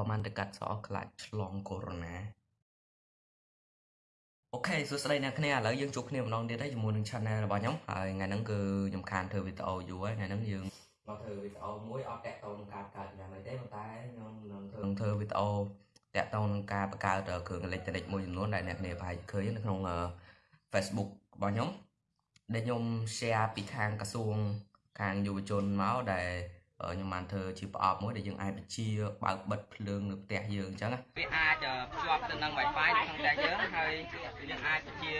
តបានទៅកាត់សក់ខ្លាចឆ្លងកូវីដ -19 អូខេសួស្តីអ្នកគ្នាឥឡូវយើងជួបគ្នាម្ដងទៀតហើយជាមួយនឹង channel របស់ខ្ញុំហើយថ្ងៃហ្នឹងគឺខ្ញុំខានធ្វើវីដេអូយូរហើយថ្ងៃហ្នឹងយើងមកធ្វើវីដេអូមួយអត់តាក់ទងនឹងការកើតយ៉ាងម៉េចទេប៉ុន្តែខ្ញុំនឹងធ្វើធ្វើវីដេអូតាក់ទងនឹងការបង្កើតគ្រឿងអេឡិចត្រូនិកមួយចំនួនដែលអ្នកគ្នាប្រហែលឃើញនៅក្នុង Facebook របស់ខ្ញុំដែលខ្ញុំ share ពីខាងក្រសួងខាងយុវជនមកដែល ខ្ញុំបានធ្វើជាប្រអប់មួយដែលយើងអាចបញ្ជាបើកបិទភ្លើងនៅផ្ទះយើងអញ្ចឹងវាអាចភ្ជាប់ទៅនឹង Wi-Fi ក្នុងផ្ទះយើងហើយយើងអាចបញ្ជា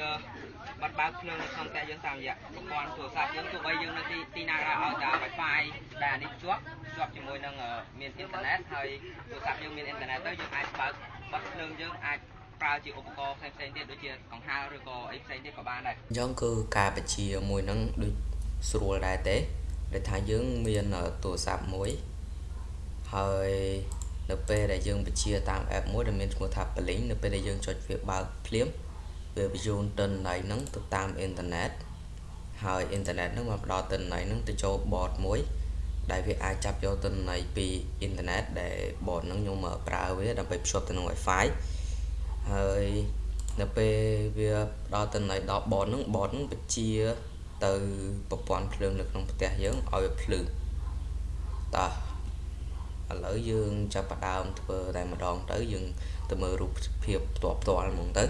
បិទបើកភ្លើងនៅក្នុងផ្ទះយើងតាមរយៈប្រព័ន្ធទូរស័ព្ទយើងទោះបីយើងនៅទីទីណាក៏ឲ្យតែ Wi-Fi ដែលអានេះភ្ជាប់ភ្ជាប់ជាមួយនឹងមានអ៊ីនធឺណិតហើយទូរស័ព្ទយើងមានអ៊ីនធឺណិតទៅយើងអាចបើកបិទភ្លើងយើងអាចប្រើជាឧបករណ៍ផ្សេងៗទៀតដូចជាកង្ហារឬក៏អីផ្សេងទៀតក៏បានដែរអញ្ចឹងគឺការបញ្ជាមួយនឹងដូចស្រួលដែរទេ ដែលថាយើងមានទូរស័ព្ទមួយហើយនៅពេលដែលយើងបញ្ជាតាម app មួយដែលមានឈ្មោះថា Blink នៅពេលដែលយើងចុចវាបើកភ្លាមវាបញ្ជូនទិន្នន័យហ្នឹងទៅតាមអ៊ីនធឺណិតហើយអ៊ីនធឺណិតហ្នឹងមកផ្ដល់ទិន្នន័យហ្នឹងទៅចូល bot មួយដែលវាអាចចាប់យកទិន្នន័យពីអ៊ីនធឺណិតដែល bot ហ្នឹងខ្ញុំប្រើវាដើម្បីភ្ជាប់ទៅនឹង Wi-Fi ហើយនៅពេលវាផ្ដល់ទិន្នន័យដល់ bot ហ្នឹង bot ហ្នឹងបញ្ជា ទៅប្រព័ន្ធភ្លើងនៅក្នុងផ្ទះយើងឲ្យវាភ្លឺតោះឥឡូវយើងចាប់ផ្ដើមធ្វើតែម្ដងទៅយើងទៅមើលរូបភាពផ្ទាល់ផ្ទាល់ហ្មងទៅ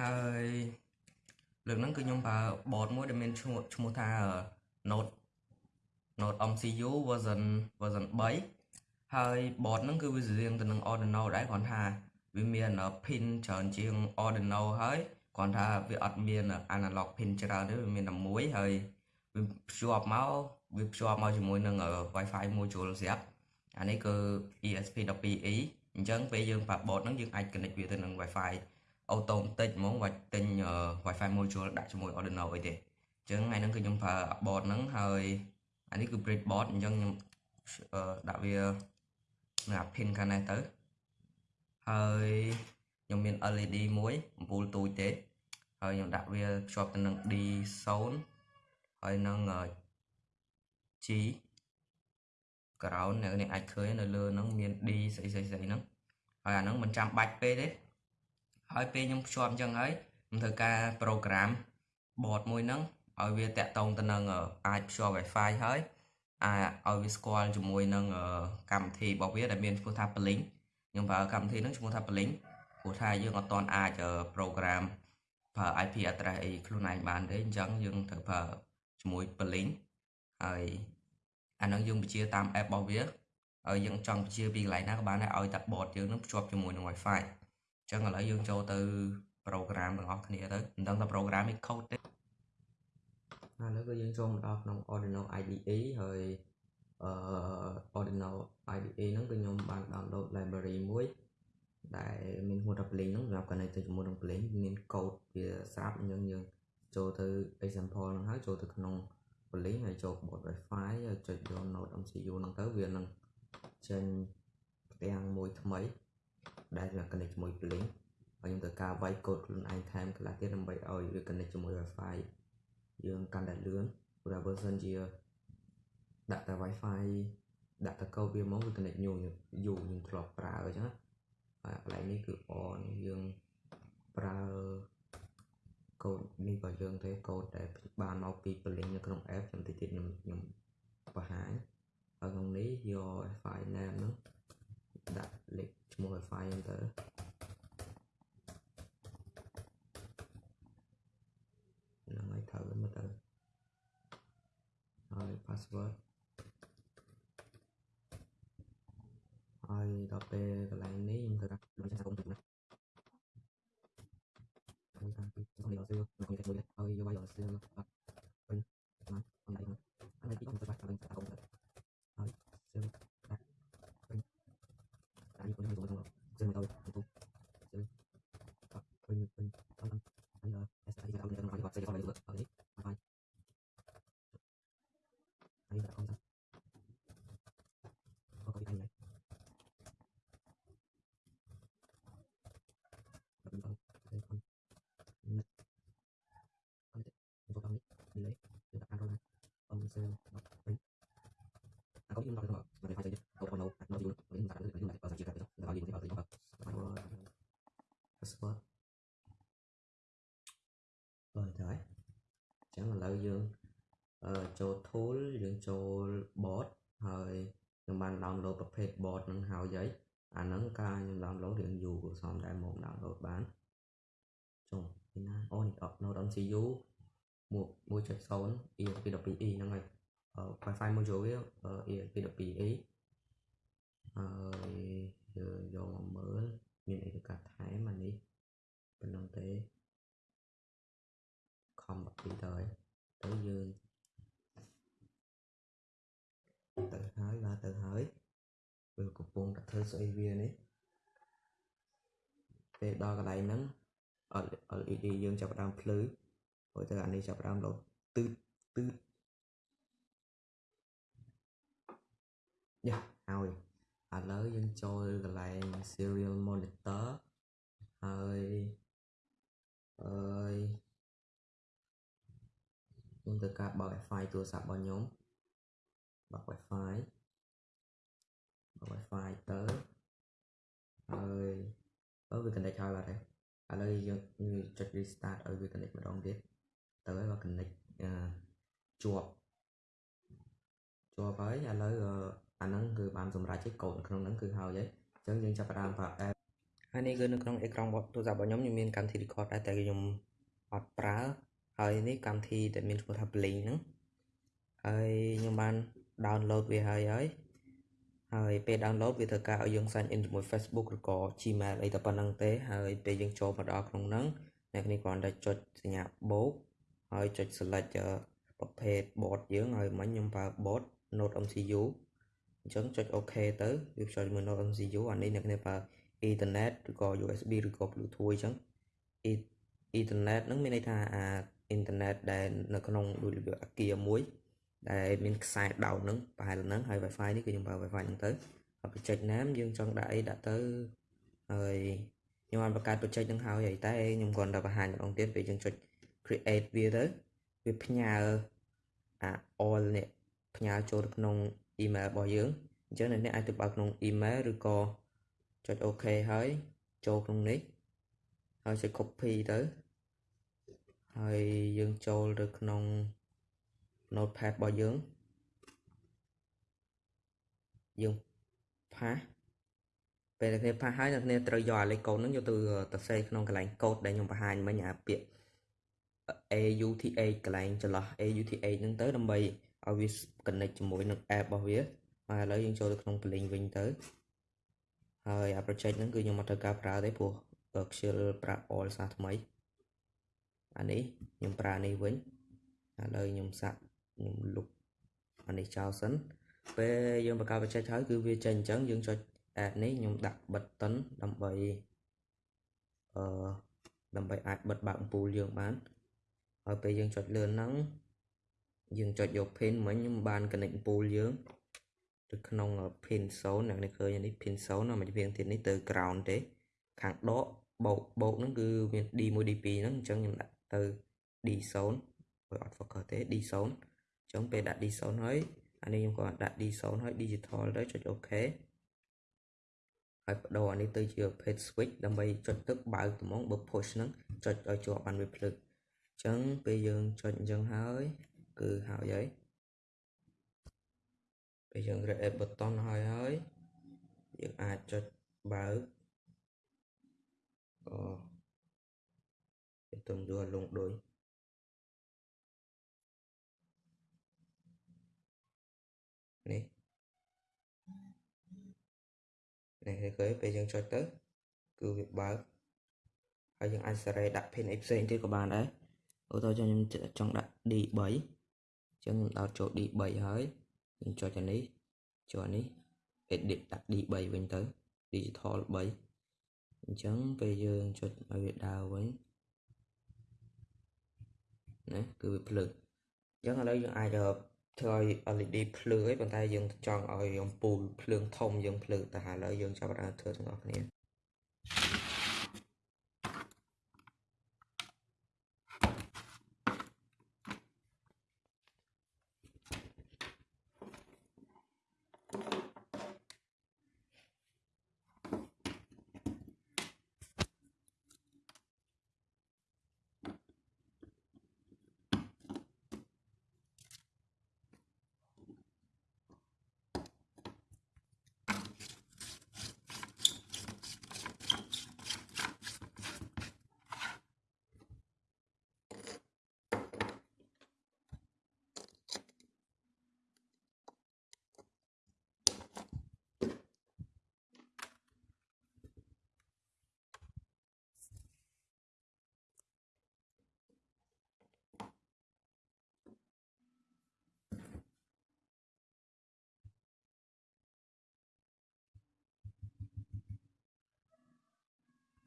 ហើយលើកហ្នឹងគឺខ្ញុំប្រើ board មួយដែលមានឈ្មោះឈ្មោះថា Note Note MCU version version 3ហើយ board ហ្នឹងគឺវាស្រៀងទៅនឹង Arduino ដែរគ្រាន់ថាវាមាន pin ច្រើនជាង Arduino ហើយគ្រាន់ថាវាអត់មាន analog pin ច្រើនទេវាមានតែមួយហើយវាភ្ជាប់មកវាភ្ជាប់មកជាមួយនឹង Wi-Fi module ស្រាប់អានេះគឺ ESP12E អញ្ចឹងពេលយើងប្រើ board ហ្នឹងយើងអាច connect វាទៅនឹង Wi-Fi អូតូម៉ាទិកហ្មងវាទិញ Wi-Fi module ដាក់ជាមួយ Arduino អីទេអញ្ចឹងថ្ងៃហ្នឹងគឺខ្ញុំប្រើ board ហ្នឹងហើយអានេះគឺ breadboard អញ្ចឹងខ្ញុំដាក់វានៅអា pin ខាងនេះទៅហើយខ្ញុំមាន LED មួយអំពូលទូចទេហើយខ្ញុំដាក់វាភ្ជាប់ទៅនឹង D0 ហើយនឹង G ground អ្នកនេះអាចឃើញនៅលើហ្នឹងមាន D ស្អីស្អីស្អីហ្នឹងហើយអាហ្នឹងមិនចាំបាច់ពេកទេ ហើយពេលខ្ញុំភ្ជាប់អញ្ចឹងហើយខ្ញុំធ្វើការ program board មួយហ្នឹងឲ្យវាតាក់ទងទៅនឹងអាចភ្ជាប់ Wi-Fi ហើយអាចឲ្យវាស្គាល់ជាមួយនឹងកម្មវិធីរបស់វាដែលមានឈ្មោះថា Blink ខ្ញុំប្រើកម្មវិធីហ្នឹងឈ្មោះថា Blink ព្រោះថាយើងអត់ទាន់អាច program ប្រើ IP address អីខ្លួនឯងបានទេអញ្ចឹងយើងត្រូវប្រើជាមួយ Blink ហើយអាហ្នឹងយើងបញ្ជាតាម app របស់វាហើយយើងចង់បញ្ជាពីកន្លែងណាក៏បានដែរឲ្យតែ board យើងនឹងភ្ជាប់ជាមួយនឹង Wi-Fi ចឹងឥឡូវយើងចូលទៅ program ទាំងអស់គ្នាទៅមិនដឹងថា program នេះ code ទេឥឡូវគឺយើងចូលមកដល់ក្នុង Arduino IDE ហើយអឺ Arduino IDE ហ្នឹងគឺខ្ញុំបាន download library មួយដែលមានឈ្មោះថា Blink ហ្នឹងសម្រាប់ connect ទៅជាមួយនឹង Blink មាន code វាស្រាប់អញ្ចឹងយើងចូលទៅ example ហ្នឹងហើយចូលទៅក្នុង Blink ហើយចូល board Wi-Fi ហើយចុចយក node MCU ហ្នឹងទៅវានឹងចេញផ្ទាំងមួយថ្មី ដែលវា connect ជាមួយ Blink ហើយខ្ញុំត្រូវការវាយកូដខ្លួនឯងថែមខ្លះទៀតដើម្បីឲ្យវា connect ជាមួយ Wi-Fi យើងកាន់តែលឿនព្រោះបើសិនជាដាក់តែ Wi-Fi ដាក់តែកូដវាមកវា connect ញូរយូរយើងធ្លាប់ប្រើអញ្ចឹងហើយកន្លែងនេះគឺ on យើងប្រើកូដនេះក៏យើងទេកូដដែលបានមកពី Blink នៅក្នុង app ខ្ញុំតិចទៀតខ្ញុំខ្ញុំបង្ហាញហើយក្នុងនេះយក Wi-Fi name ហ្នឹងដាក់លេខឈ្មោះ Wi-Fi ហ្នឹងទៅហ្នឹងហើយត្រូវមើលទៅហើយ password ហើយដល់ពេលកន្លែងនេះខ្ញុំត្រូវដាក់លុយសង្គមទៅណាហើយតាមពីសំនេះដល់សឿខ្ញុំគេមួយហើយយកវាយកសឿមកបាត់វិញបានអនឡាញហើយទីខ្ញុំទៅបាត់ឡើងតាមទៅហើយ mình mình con con anh ờ sẽ đi ra mình nói sẽ có được ở đấy phải anh đã con ra có có anh này mình con đây con nhật con đấy con con đấy đi lấy được ăn rồi ông sẽ nó mình à có những nói rồi mà phải chơi có con đâu nó dùng với người ta nó dùng lại ở chỉ cần đó là gì cũng có gì đó phải rồi password rồi đấy chẳng là lợi dương ờ, cho tool យើងចូល bot ហើយខ្ញុំបាន download ប្រភេទ bot នឹងហើយហើយអាហ្នឹងការខ្ញុំ download រៀងយូរក៏សមដែរមក download បានចុះពីណាអូនេះ upload on CU 1.0 ESP12E ហ្នឹងហើយ Wi-Fi module វា ESP12E ហើយយើងយកមកមើលមានអីទៅកាត់ថែមអានេះប៉ុណ្ណឹងទេ ខំ12ទៅហើយទៅយើងទៅហើយបាទទៅហើយវាកំពុងតែធ្វើស្អីវានេះពេលដល់កន្លែងហ្នឹង LED យើងចាប់ផ្ដើមភ្លឺព្រោះតែអានេះចាប់ផ្ដើមលោតទឺតទឺតយ៉ាហើយឥឡូវយើងចូលកន្លែង serial monitor ហើយអើយ ខ្ញុំត្រូវការបើក Wi-Fi ទូរស័ព្ទរបស់ខ្ញុំបើក Wi-Fi បើក Wi-Fi ទៅហើយអឺវា connect ហើយបាទឥឡូវយើងចុច restart ឲ្យវា connect ម្ដងទៀតទៅហើយបើ connect ជាប់ជាប់ហើយឥឡូវអាហ្នឹងគឺបានសម្រេចឯកូដក្នុងហ្នឹងគឺហើយហើយអញ្ចឹងយើងចាប់ផ្ដើមប្រើ app ហើយនេះគឺនៅក្នុងអេក្រង់ទូរស័ព្ទរបស់ខ្ញុំខ្ញុំមានកម្មវិធី record ដែរតែខ្ញុំអត់ប្រើ ហើយនេះកម្មវិធីដែលមានឈ្មោះថា Blink ហ្នឹងហើយខ្ញុំបាន download វាហើយហើយហើយពេល download វាត្រូវការឲ្យយើង sign in ជាមួយ Facebook ឬក៏ Gmail អីតែប៉ុណ្្នឹងទេហើយពេលយើងចូលមកដល់ក្នុងហ្នឹងអ្នកនេះគ្រាន់តែចុចសញ្ញាបូកហើយចុច select ប្រភេទ board យើងហើយមិញខ្ញុំប្រើ board Node MCU អញ្ចឹងចុច OK ទៅវាចុចមួយ Node MCU អានេះអ្នកនេះប្រើ Ethernet ឬក៏ USB ឬក៏ Bluetooth អញ្ចឹង Ethernet ហ្នឹងមានន័យថាអា Internet ដែលនៅក្នុងដូចរបៀបអាគារមួយដែលមានខ្សែដោតហ្នឹងប្រហែលហ្នឹងហើយ Wi-Fi នេះគឺខ្ញុំប្រើ Wi-Fi ហ្នឹងទៅហើយ project name យើងចង់ដាក់អីដាក់ទៅហើយខ្ញុំបានបង្កើត project ហ្នឹងហើយហើយតែខ្ញុំគ្រាន់តែបង្ហាញម្ដងទៀតពេលយើងចុច create វាទៅវាផ្ញើអា all នេះផ្ញើចូលទៅក្នុង email របស់យើងអញ្ចឹងអ្នកអាចទៅបើកក្នុង email ឬក៏ចុច OK ហើយចូលក្នុងនេះ ហើយចុច copy ទៅហើយយើងចូលទៅក្នុង notepad របស់យើងយើងផាសពេលអ្នកគ្នាផាសហើយអ្នកគ្នាត្រូវយកអាលេខកូដហ្នឹងយកទៅទៅសេក្នុងកន្លែងកូដដែលខ្ញុំបង្ហាញមិញអាពាក្យ AUTH កន្លែងចន្លោះ AUTH ហ្នឹងទៅដើម្បីឲ្យវា connect ជាមួយនឹង app របស់វាហើយឥឡូវយើងចូលទៅក្នុង Blink វិញទៅហើយអា project ហ្នឹងគឺខ្ញុំអត់ត្រូវការប្រើទេព្រោះ ខ្ជិលប្រាប់ all សាថ្មីអានេះខ្ញុំប្រើនេះវិញឥឡូវខ្ញុំសាក់ខ្ញុំលុបអានេះចោលសិនពេលយើងបង្កើត project ហើយគឺវាចេញអញ្ចឹងយើងចុច add នេះខ្ញុំដាក់ button ដើម្បីអឺដើម្បីអាចបិទបើកអំពូលយើងបានហើយពេលយើងចុចលើហ្នឹងយើងចុចយក pin មិញខ្ញុំបាន connect អំពូលយើងទៅក្នុង pin 0អ្នកនេះឃើញនេះ pin 0ណាមួយវាងទៀតនេះទៅ ground ទេ ខាងដកបោកបោកហ្នឹងគឺមាន D1 D2 ហ្នឹងអញ្ចឹងខ្ញុំដាក់ទៅ D0 បើអត់ focus ទេ D0 អញ្ចឹងពេលដាក់ D0 ហើយអានេះខ្ញុំក៏ដាក់ D0 ហើយ digital ទៅចុច OK ហើយបដូរអានេះទៅជា page switch ដើម្បីចុចទឹកបើកត្មងបើ push ហ្នឹងចុចឲ្យជាប់បានវាភ្លើកអញ្ចឹងពេលយើងចុចអញ្ចឹងហើយគឺហើយហើយពេលយើង create button ហើយហើយយើងអាចចុចបើក ក៏វាទំយល់លងដូចនេះនេះឃើញពេលយើងចុចទៅគឺវាបើកហើយយើងអាចសេរីដាក់ pin អីផ្សេងទៀតក៏បានដែរឧទាហរណ៍ខ្ញុំចង់ដាក់ D3 អញ្ចឹងខ្ញុំដោតចូល D3 ហើយខ្ញុំចុចអានេះចូលអានេះ edit ដាក់ D3 វិញទៅ digital 3 អញ្ចឹងពេលយើងចុចឲ្យវាដើរវិញណាគឺវាភ្លើងអញ្ចឹងឥឡូវយើងអាចធ្វើឲ្យ LED ភ្លើងហើយប៉ុន្តែយើងចង់ឲ្យអំពូលភ្លើងធំយើងភ្លើងតែឥឡូវយើងចាប់ផ្ដើមធ្វើទាំងអស់គ្នា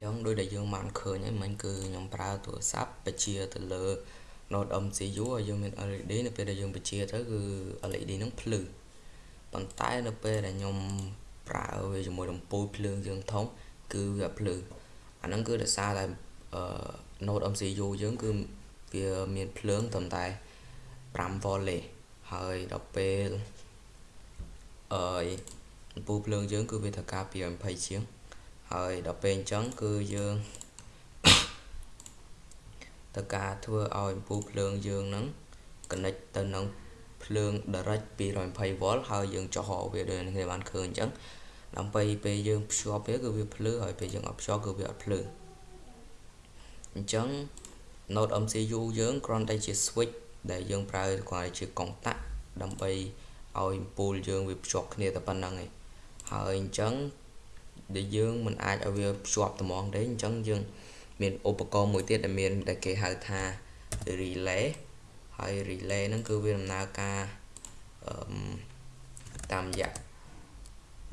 ចឹងដូចដែលយើងបានឃើញហើយមិញគឺខ្ញុំប្រើទូរស័ព្ទបញ្ជាទៅលើ Node MCU ឲ្យយើងមាន LED នៅពេលដែលយើងបញ្ជាទៅគឺ LED ហ្នឹងភ្លឺប៉ុន្តែនៅពេលដែលខ្ញុំប្រើវាជាមួយដំពូលភ្លើងយើងធំគឺវាភ្លឺអាហ្នឹងគឺដោយសារតែ Node MCU យើងគឺវាមានភ្លើងត្រឹមតែ 5V ទេហើយដល់ពេលអឺដំពូលភ្លើងយើងគឺវាត្រូវការពី20ជាង ហើយដល់ពេលអញ្ចឹងគឺយើងទៅការធ្វើឲ្យអំពូលភ្លើងយើងហ្នឹង connect ទៅនឹងភ្លើង direct 220V ហើយយើងចុះវាដូចគ្នាបានឃើញអញ្ចឹងដើម្បីពេលយើងភ្ជាប់វាគឺវាភ្លឺហើយពេលយើងអត់ភ្ជាប់គឺវាអត់ភ្លឺអញ្ចឹង node MCU យើងគ្រាន់តែជា switch ដែលយើងប្រើគ្រាន់តែជា contact ដើម្បីឲ្យអំពូលយើងវាភ្ជាប់គ្នាតែប៉ុណ្្នឹងឯងហើយអញ្ចឹង ដែលយើងមិនអាចឲ្យវាភ្ជាប់ត្មងទេអញ្ចឹងយើងមានឧបករណ៍មួយទៀតដែលមានដែលគេហៅថា relay ហើយ relay ហ្នឹងគឺវាដំណើរការអឺតាមរយៈ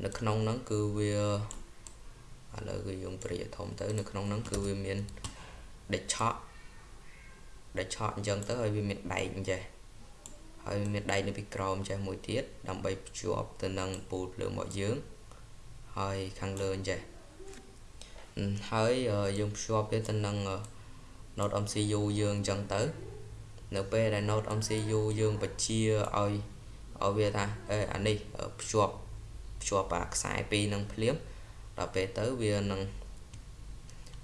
នៅក្នុងហ្នឹងគឺវាឥឡូវគឺយើងព្រាធំទៅនៅក្នុងហ្នឹងគឺវាមានដេកឆក់ដេកឆក់អញ្ចឹងទៅហើយវាមានដែកអញ្ចេះហើយមានដែកនៅពីក្រោមចេះមួយទៀតដើម្បីភ្ជាប់ទៅនឹងពូលភ្លើងរបស់យើង ហើយខាងលើអញ្ចេះហើយយើងភ្ជាប់វាទៅនឹង node MCU យើងអញ្ចឹងទៅ នៅពេលដែល node MCU យើងបញ្ជាឲ្យឲ្យវាថាអេអានេះភ្ជាប់ភ្ជាប់អាខ្សែពីរនឹងភ្លាមដល់ពេលទៅវានឹង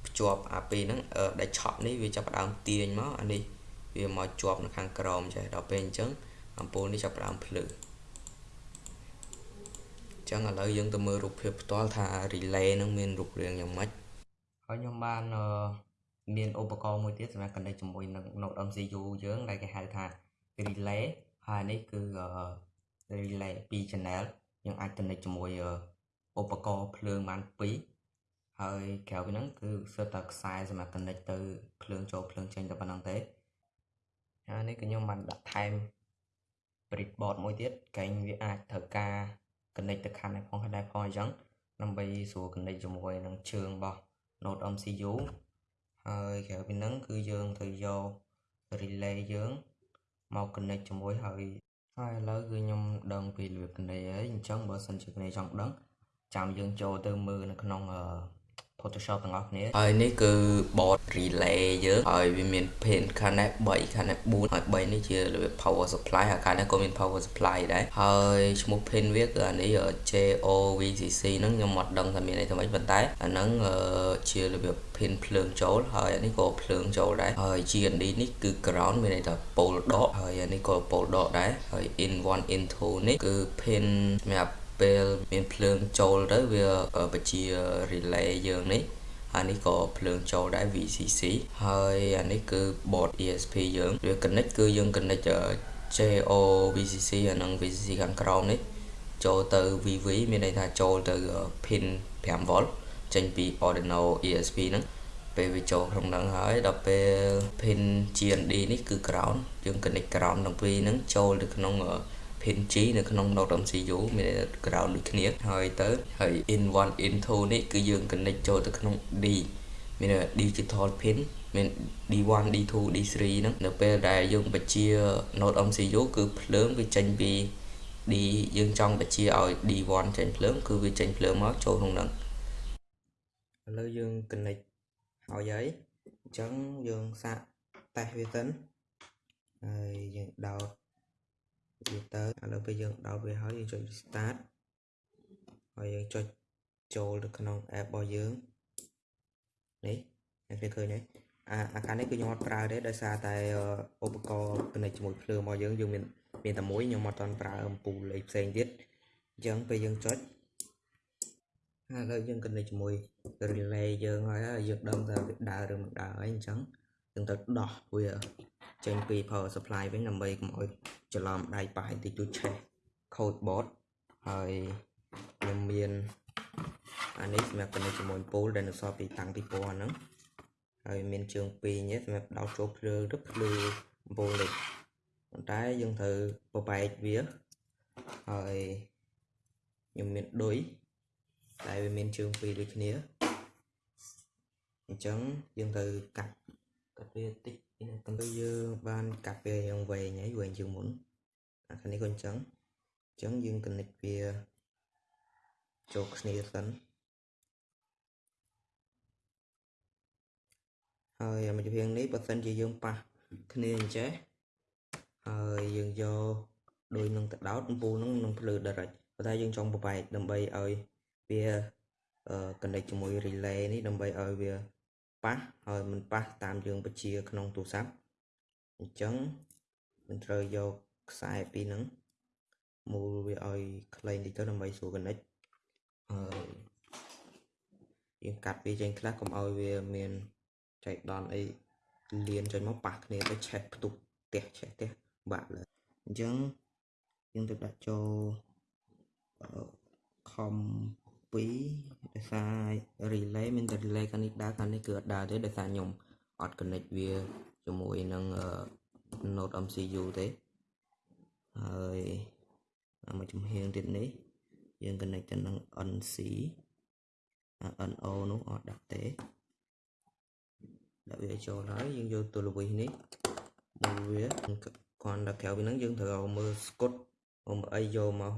ភ្ជាប់អាពីរហ្នឹងដែលឆក់នេះវាចាប់ផ្ដើមទាញមកអានេះវាមកជាប់នៅខាងក្រោមចេះដល់ពេលអញ្ចឹងអំពូលនេះចាប់ផ្ដើមភ្លឺ ចឹងឥឡូវយើងទៅមើលរូបភាពផ្ទាល់ថា relay នឹងមានរូបរាងយ៉ាងម៉េចហើយខ្ញុំបានមានឧបករណ៍មួយទៀតសម្រាប់ connect ជាមួយនឹង node MCU យើងដែលគេហៅថា relay ហើយនេះគឺ relay 2 channel យើងអាច connect ជាមួយឧបករណ៍ភ្លើងបាន2ហើយក្រៅពីហ្នឹងគឺសិតតែខ្សែសម្រាប់ connect ទៅភ្លើងចូលភ្លើងចេញតែប៉ុណ្្នឹងទេហើយនេះគឺខ្ញុំបានដាក់ថែម breadboard មួយទៀតកែងវាអាចត្រូវការ connect ទៅខាងនេះផងខាងនេះផងអញ្ចឹងដើម្បីស្រួល connect ជាមួយនឹងជើងរបស់ node MCU ហើយក្រៅពីហ្នឹងគឺយើងត្រូវយក relay យើងមក connect ជាមួយហើយហើយឥឡូវគឺខ្ញុំដឹងពីរបៀប connect ហើយអញ្ចឹងបើសិនជាគ្នាចង់ដឹងចាំយើងចូលទៅមើលនៅក្នុង Photoshop ទាំងអស់គ្នាហើយនេះគឺ board relay យើងហើយវាមាន pin ខាងនេះ3ខាងនេះ4ហើយ3នេះជារបៀប power supply ហើយខាងនេះក៏មាន power supply ដែរហើយឈ្មោះ pin វាគឺអានេះ JOVCC ហ្នឹងខ្ញុំអត់ដឹងថាមានអីទៅវិញប៉ុន្តែអាហ្នឹងជារបៀប pin ភ្លើងចូលហើយអានេះក៏ភ្លើងចូលដែរហើយ GND នេះគឺ ground មានន័យថា pole ដកហើយអានេះក៏ pole ដកដែរហើយ in 1 in 2នេះគឺ pin សម្រាប់ ពេលមានភ្លើងចូលទៅវាបញ្ជា relay យើងនេះហើយនេះក៏ភ្លើងចូលដែរ VCC ហើយអានេះគឺ board ESP យើងវា connect គឺយើង connect JO VCC អានឹង VCC ខាងក្រោមនេះចូលទៅ VV មានន័យថាចូលទៅ pin 5V ចេញពី Arduino ESP ហ្នឹងពេលវាចូលក្នុងហ្នឹងហើយដល់ពេល pin GND នេះគឺ ground យើង connect ground ទាំងពីរហ្នឹងចូលទៅក្នុង pin G នៅក្នុង Node MCU មាន ground ដូចគ្នាហើយទៅហើយ in 1 in 2នេះគឺយើង connect ចូលទៅក្នុង D មាន digital pin មាន D1 D2 D3 ហ្នឹងនៅពេលដែលយើងបញ្ជា Node MCU គឺភ្លើងវាចេញពី D យើងចង់បញ្ជាឲ្យ D1 ចេញភ្លើងគឺវាចេញភ្លើងមកចូលក្នុងហ្នឹងឥឡូវយើង connect ហើយហើយអញ្ចឹងយើងសាកតេស្តវាសិនហើយយើងដោត វាទៅឥឡូវពេលយើងដោតវាហើយយើងចុច start ហើយយើងចុចចូលទៅក្នុង app របស់យើងនេះអ្នកគេឃើញទេអាអាខាងនេះគឺខ្ញុំអត់ប្រើទេដោយសារតែឧបករណ៍ connect ជាមួយភ្លើងរបស់យើងយើងមានមានតែមួយខ្ញុំអត់ទាន់ប្រើអំពូលលេខផ្សេងទៀតអញ្ចឹងពេលយើងចុចហើយឥឡូវយើង connect ជាមួយ relay យើងហើយយើងដឹងថាវាដើរឬមិនដើរហើយអញ្ចឹងយើងត្រូវដោះវា ចេញពី power supply វិញដើម្បីកុំឲ្យច្រឡំដៃប៉ះបន្តិចតួចឆេះ code board ហើយខ្ញុំមានអានេះសម្រាប់ connect ជាមួយ pool ដែលនៅសល់ពីតាំងពីពណ៌ហ្នឹងហើយមានជើងពីរនេះសម្រាប់ដោតចូលភ្លើងទៅភ្លឺអំពូលលេខប៉ុន្តែយើងត្រូវបបែកវាហើយខ្ញុំមានឌុយតែវាមានជើងពីរដូចគ្នាអញ្ចឹងយើងត្រូវកាត់ កាត់វាតិចទៅទៅយើងបានកាត់វាយ៉ាងវែងហើយវែងជាងមុនអាខាងនេះក៏អញ្ចឹងអញ្ចឹងយើង connect វាចូលគ្នាសិនហើយអាមួយជាងនេះបើសិនជាយើងប៉ះគ្នាអញ្ចេះហើយយើងយកដូចនឹងទៅដោតអំពូលនឹងនឹងភ្លើ direct ប៉ុន្តែយើងចង់បបែកដើម្បីឲ្យវាអឺ connect ជាមួយ relay នេះដើម្បីឲ្យវា ប៉ះហើយមិនប៉ះតាមយើងបញ្ជាក្នុងទូរស័ព្ទអញ្ចឹង mình ត្រូវយកខ្សែពីរហ្នឹងមូលវាឲ្យខ្លីបន្តិចទៅដើម្បីស្រួល connect ហើយយើងកាត់វាចេញខ្លះកុំឲ្យវាមានចៃដន្យអីលៀនចេញមកប៉ះគ្នាទៅឆេះផ្ទុកផ្ទះឆេះផ្ទះបាក់លើអញ្ចឹងយើងទៅដាក់ចូលខំ 2ដោយសារ relay មានតែ relay ខាងនេះដើរខាងនេះគឺអត់ដើរទេដោយសារខ្ញុំអត់ connect វាជាមួយនឹង node MCU ទេហើយមួយចំហៀងទៀតនេះយើង connect ទៅនឹង NC NO នោះអត់ដាក់ទេដាក់វាចូលហើយយើងយកទូលវិសនេះមកវាគាត់ដល់ក្រៅពីហ្នឹងយើងត្រូវមើលស្គុតមកអីយកមក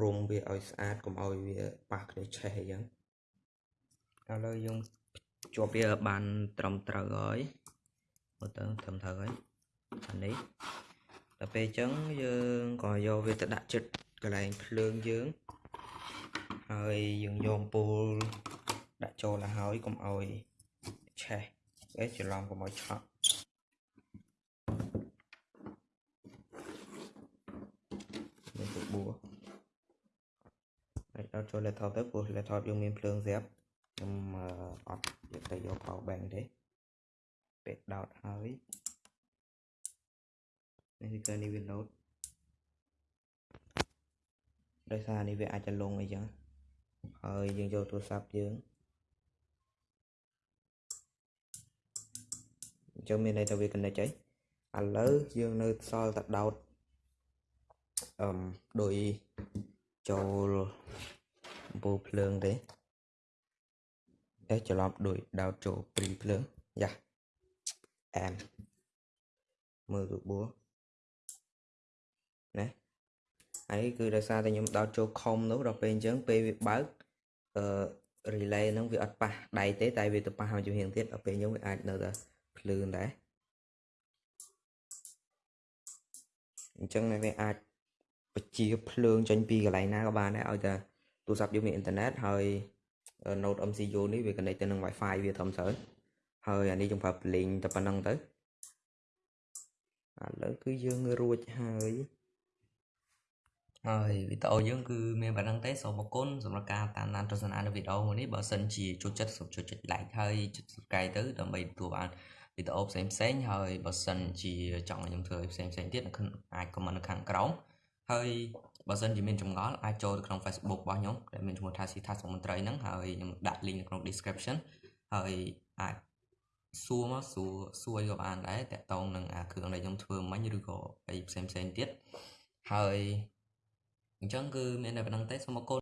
រុំវាឲ្យស្អាតកុំឲ្យវាប៉ះគ្នាឆេះអញ្ចឹងឥឡូវយើងជាប់វាបានត្រឹមត្រូវហើយមើលទៅត្រឹមត្រូវហើយអានេះដល់ពេលអញ្ចឹងយើងក៏យកវាទៅដាក់ចិត្តកន្លែងភ្លើងយើងហើយយើងយកអំពូលដាក់ចូលទៅហើយកុំឲ្យឆេះអេច្រឡំកុំឲ្យឆក់មានទៅបួហើយ ដល់ចូល laptop ទៅព្រោះ laptop យើងមានភ្លើងស្រាប់ខ្ញុំអត់យកទៅយក power bank ទេពេលដោតហើយនេះគឺនេះវា load ដោយសារនេះវាអាចจะលងអីចឹងហើយយើងយកទូរស័ព្ទយើងអញ្ចឹងមានន័យថាវា connect ហើយឥឡូវយើងនៅសល់តែដោតអឹមដោយចូល អំពូលភ្លើងទេតែច្រឡំដោយដោតចូលព្រីភ្លើងយ៉ាអែមមើលរូបបួណាហើយគឺដោយសារតែខ្ញុំដោតចូលខំនោះដល់ពេលអញ្ចឹងពេលវាបើកអឺ relay ហ្នឹងវាអត់ប៉ះដៃទេតែវាទៅប៉ះមកជំហៀងទៀតដល់ពេលខ្ញុំវាអាចនៅតែភ្លើងដែរអញ្ចឹងវាអាចបញ្ជាភ្លើងចេញពីកន្លែងណាក៏បានដែរឲ្យតែ ទូរស័ព្ទយើងមានអ៊ីនធឺណិតហើយ Node MCU នេះវា connect ទៅនឹង Wi-Fi វាធំស្រើហើយអានេះយើងប្រើ Blink តែប៉ុណ្្នឹងទៅឥឡូវគឺយើងរួចហើយហើយវីដេអូយើងគឺមានប៉ុណ្្នឹងទេសូមអរគុណសម្រាប់ការតាមដានទស្សនានៅវីដេអូមួយនេះបើសិនជាចូលចិត្តសូមចុចចុច like ហើយចុច subscribe ទៅដើម្បីទទួលបានវីដេអូផ្សេងផ្សេងហើយបើសិនជាចង់ឲ្យខ្ញុំធ្វើឲ្យផ្សេងផ្សេងទៀតអាច comment នៅខាងក្រោមហើយ បើសិនជាមានចម្ងល់អាចចូលទៅក្នុង Facebook របស់ខ្ញុំដែលមានឈ្មោះថាស៊ីថាសុមន្ត្រីហ្នឹងហើយខ្ញុំដាក់ link នៅក្នុង description ហើយអាចសួរមកសួរសួរក៏បានដែរតាក់ទងនឹងអាគ្រឿងដែលខ្ញុំធ្វើមិញឬក៏អីផ្សេងផ្សេងទៀតហើយអញ្ចឹងគឺមានតែប៉ុណ្្នឹងទេសូមអរគុណ